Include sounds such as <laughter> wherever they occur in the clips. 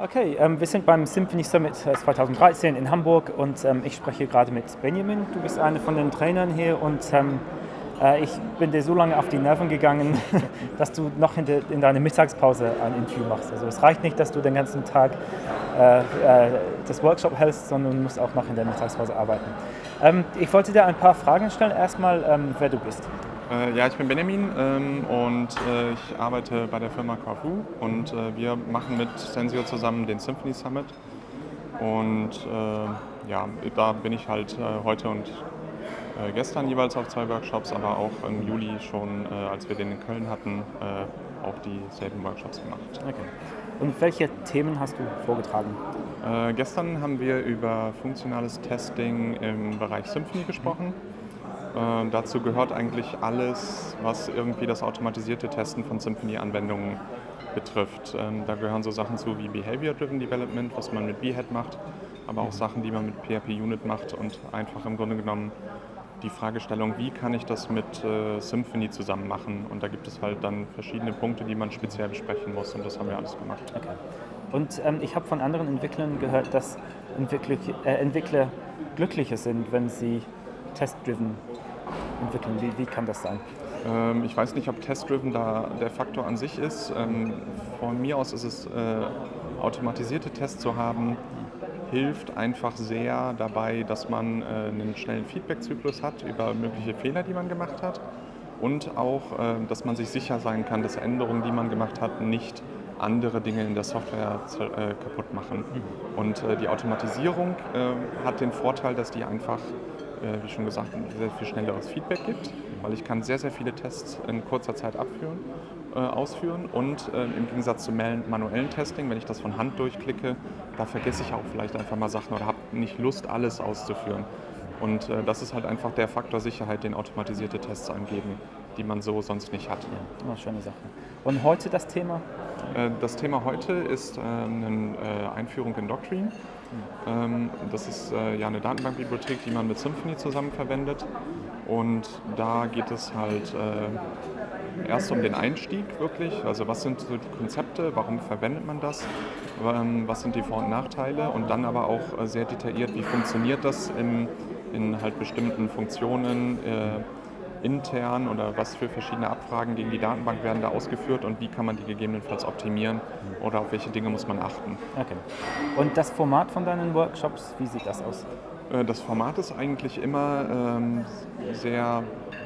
Okay, ähm, wir sind beim Symphony Summit 2013 in Hamburg und ähm, ich spreche gerade mit Benjamin. Du bist einer von den Trainern hier und ähm, äh, ich bin dir so lange auf die Nerven gegangen, <laughs> dass du noch in, de, in deiner Mittagspause ein Interview machst. Also es reicht nicht, dass du den ganzen Tag äh, äh, das Workshop hältst, sondern du musst auch noch in der Mittagspause arbeiten. Ähm, ich wollte dir ein paar Fragen stellen. Erstmal, ähm, wer du bist. Äh, ja, ich bin Benjamin ähm, und äh, ich arbeite bei der Firma Carfu und äh, wir machen mit Sensio zusammen den Symphony Summit. Und äh, ja, da bin ich halt äh, heute und äh, gestern jeweils auf zwei Workshops, aber auch im Juli schon, als wir den in Köln hatten, auch dieselben Workshops gemacht. Okay. Und welche Themen hast du vorgetragen? gestern haben wir über funktionales Testing im Bereich Symphony gesprochen. Äh, dazu gehört eigentlich alles, was irgendwie das automatisierte Testen von Symfony-Anwendungen betrifft. Ähm, da gehören so Sachen zu wie Behavior-Driven Development, was man mit Behead macht, aber auch Sachen, die man mit PHP-Unit macht und einfach im Grunde genommen die Fragestellung, wie kann ich das mit äh, Symfony zusammen machen? Und da gibt es halt dann verschiedene Punkte, die man speziell besprechen muss und das haben wir alles gemacht. Okay. Und ähm, ich habe von anderen Entwicklern gehört, dass Entwickler, äh, Entwickler glücklicher sind, wenn sie test-driven entwickeln? Wie, wie kann das sein? Ähm, ich weiß nicht, ob Test-Driven da der Faktor an sich ist. Ähm, von mir aus ist es, äh, automatisierte Tests zu haben, hilft einfach sehr dabei, dass man äh, einen schnellen Feedback-Zyklus hat über mögliche Fehler, die man gemacht hat und auch, äh, dass man sich sicher sein kann, dass Änderungen, die man gemacht hat, nicht andere Dinge in der Software äh, kaputt machen. Mhm. Und äh, die Automatisierung äh, hat den Vorteil, dass die einfach wie schon gesagt, ein sehr viel schnelleres Feedback gibt, weil ich kann sehr, sehr viele Tests in kurzer Zeit abführen, äh, ausführen und äh, im Gegensatz zum manuellen Testing, wenn ich das von Hand durchklicke, da vergesse ich auch vielleicht einfach mal Sachen oder habe nicht Lust, alles auszuführen. Und äh, das ist halt einfach der Faktor Sicherheit, den automatisierte Tests angeben, die man so sonst nicht hat. Ja, immer schöne Sache. Und heute das Thema? Äh, das Thema heute ist äh, eine Einführung in Doctrine. Mhm. Das ist ja eine Datenbankbibliothek, die man mit Symfony zusammen verwendet. Und da geht es halt erst um den Einstieg wirklich. Also was sind so die Konzepte, warum verwendet man das, ähm, was sind die Vor- und Nachteile und dann aber auch sehr detailliert, wie funktioniert das im in halt bestimmten Funktionen äh, intern oder was für verschiedene Abfragen gegen die Datenbank werden da ausgeführt und wie kann man die gegebenenfalls optimieren oder auf welche Dinge muss man achten. Okay. Und das Format von deinen Workshops, wie sieht das aus? Äh, das Format ist eigentlich immer ähm, sehr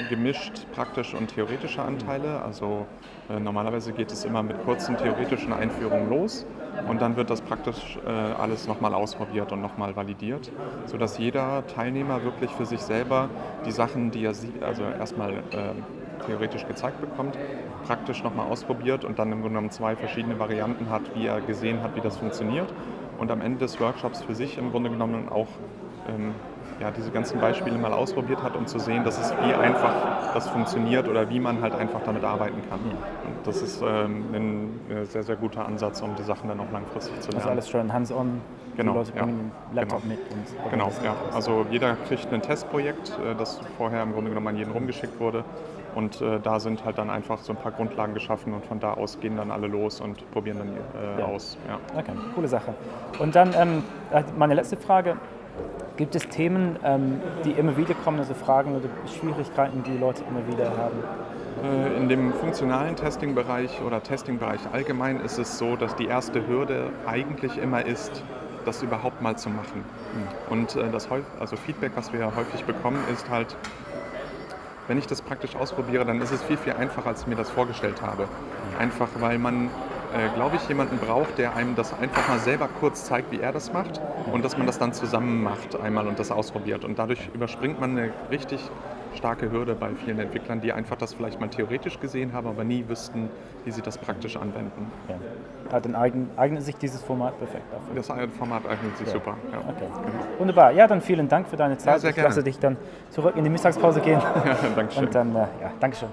gemischt praktische und theoretische Anteile. Also äh, normalerweise geht es immer mit kurzen theoretischen Einführungen los und dann wird das praktisch äh, alles nochmal ausprobiert und nochmal validiert, sodass jeder Teilnehmer wirklich für sich selber die Sachen, die er sieht, also erstmal äh, theoretisch gezeigt bekommt, praktisch nochmal ausprobiert und dann im Grunde genommen zwei verschiedene Varianten hat, wie er gesehen hat, wie das funktioniert und am Ende des Workshops für sich im Grunde genommen auch ähm, ja, diese ganzen Beispiele mal ausprobiert hat, um zu sehen, dass es wie einfach das funktioniert oder wie man halt einfach damit arbeiten kann. Und das ist ähm, ein, ein, sehr, sehr guter Ansatz, um die Sachen dann auch langfristig zu lernen. Also alles schön hands-on, genau, die Leute ja, bringen den Laptop genau. mit. Und genau, ja. Also jeder kriegt ein Testprojekt, äh, das vorher im Grunde genommen an jeden rumgeschickt wurde. Und äh, da sind halt dann einfach so ein paar Grundlagen geschaffen und von da aus gehen dann alle los und probieren dann äh, ja. aus. Ja. Okay, coole Sache. Und dann ähm, äh, meine letzte Frage. Gibt es Themen, ähm, die immer wieder kommen, also Fragen oder Schwierigkeiten, die Leute immer wieder haben? Äh, in dem funktionalen Testing-Bereich oder Testing-Bereich allgemein ist es so, dass die erste Hürde eigentlich immer ist, das überhaupt mal zu machen. Und äh, das also Feedback, was wir häufig bekommen, ist halt, wenn ich das praktisch ausprobiere, dann ist es viel, viel einfacher, als ich mir das vorgestellt habe. Einfach weil man äh, glaube ich, jemanden braucht, der einem das einfach mal selber kurz zeigt, wie er das macht und dass man das dann zusammen macht einmal und das ausprobiert. Und dadurch überspringt man eine richtig starke Hürde bei vielen Entwicklern, die einfach das vielleicht mal theoretisch gesehen haben, aber nie wüssten, wie sie das praktisch anwenden. Ja. Dann eignet sich dieses Format perfekt dafür. Das Format eignet sich ja. super. Ja. Okay. Genau. Wunderbar. Ja, dann vielen Dank für deine Zeit. Ja, sehr ich lasse dich dann zurück in die Mittagspause gehen. <laughs> Ja, danke schön. Und dann, äh, ja, Dankeschön.